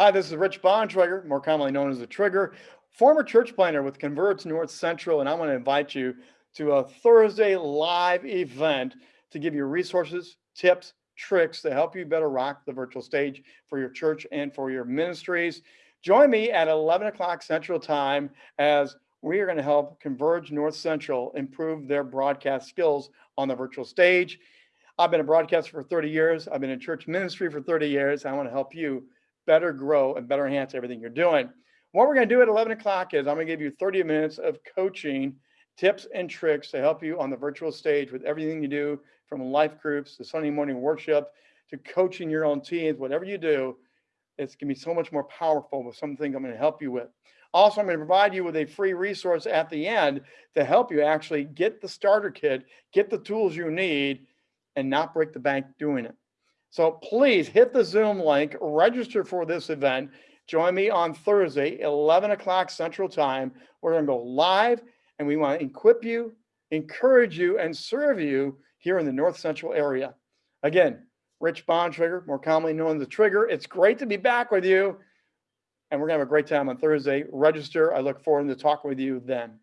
Hi, this is Rich Bontrager, more commonly known as the Trigger, former church planner with Converge North Central, and I want to invite you to a Thursday live event to give you resources, tips, tricks to help you better rock the virtual stage for your church and for your ministries. Join me at 11 o'clock Central Time as we are going to help Converge North Central improve their broadcast skills on the virtual stage. I've been a broadcaster for 30 years. I've been in church ministry for 30 years. I want to help you better grow and better enhance everything you're doing. What we're going to do at 11 o'clock is I'm going to give you 30 minutes of coaching tips and tricks to help you on the virtual stage with everything you do from life groups to Sunday morning worship to coaching your own teams, whatever you do, it's going to be so much more powerful with something I'm going to help you with. Also, I'm going to provide you with a free resource at the end to help you actually get the starter kit, get the tools you need, and not break the bank doing it. So please hit the Zoom link, register for this event. Join me on Thursday, 11 o'clock Central Time. We're going to go live and we want to equip you, encourage you, and serve you here in the North Central area. Again, Rich Bontrager, more commonly known as the Trigger. It's great to be back with you. And we're going to have a great time on Thursday. Register. I look forward to talking with you then.